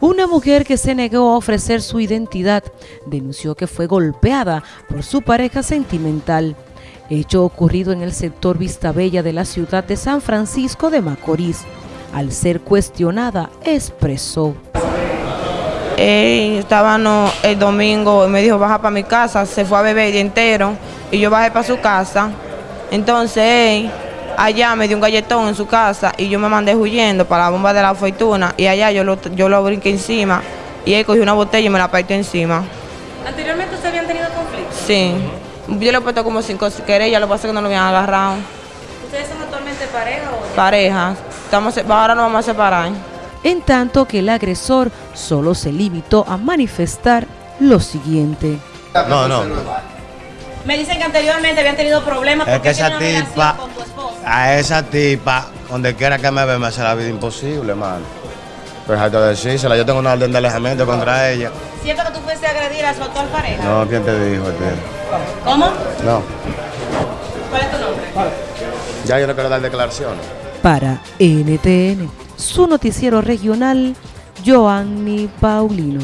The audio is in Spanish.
Una mujer que se negó a ofrecer su identidad denunció que fue golpeada por su pareja sentimental. Hecho ocurrido en el sector Vistabella de la ciudad de San Francisco de Macorís. Al ser cuestionada, expresó. Estaba el domingo y me dijo baja para mi casa, se fue a beber el día entero y yo bajé para su casa. Entonces él allá me dio un galletón en su casa y yo me mandé huyendo para la bomba de la fortuna y allá yo lo, yo lo brinqué encima y él cogió una botella y me la partió encima. ¿Anteriormente ustedes habían tenido conflicto? Sí. Yo le he puesto como cinco querellas, lo que pasa es que no lo habían agarrado. ¿Ustedes son actualmente pareja o Pareja. Estamos, ahora nos vamos a separar. En tanto que el agresor solo se limitó a manifestar lo siguiente. No, no. Me dicen que anteriormente habían tenido problemas es porque que esa tipa. A esa tipa, donde quiera que me ve, me hace la vida imposible, hermano. Pues hay que decírsela, yo tengo una orden de alejamiento contra ella. ¿Cierto que tú fuiste a agredir a su actual pareja? No, ¿quién te dijo? Tío? ¿Cómo? No. ¿Cuál es tu nombre? Ya yo no quiero dar declaraciones. Para NTN, su noticiero regional, Joanny Paulino.